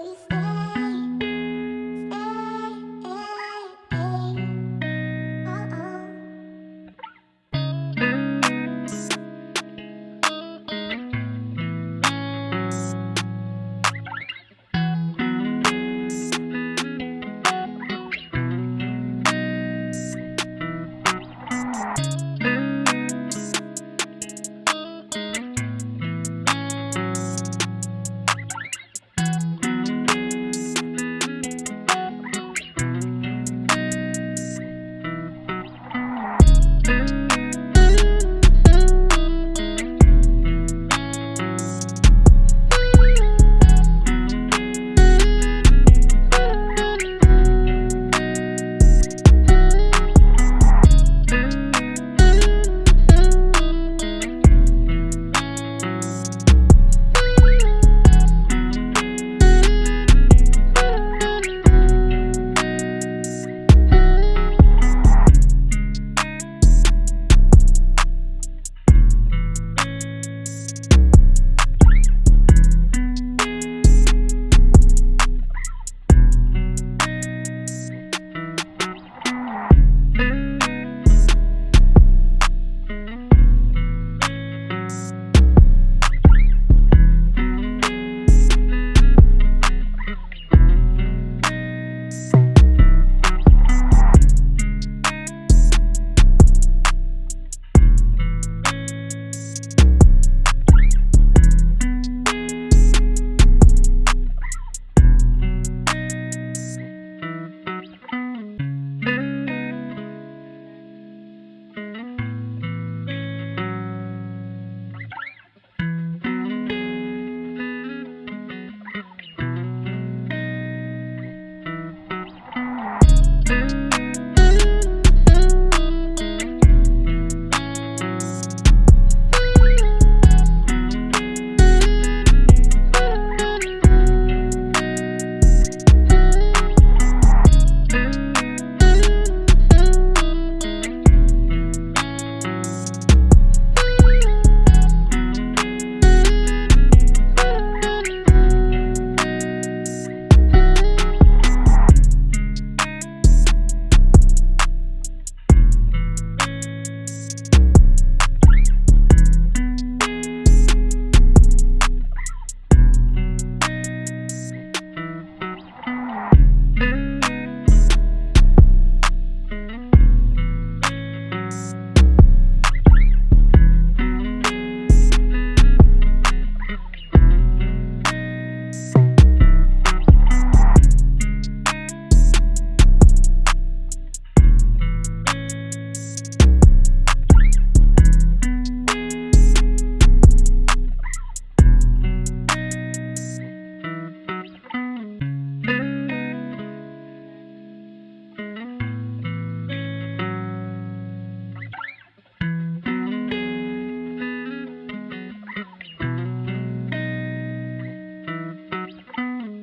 please.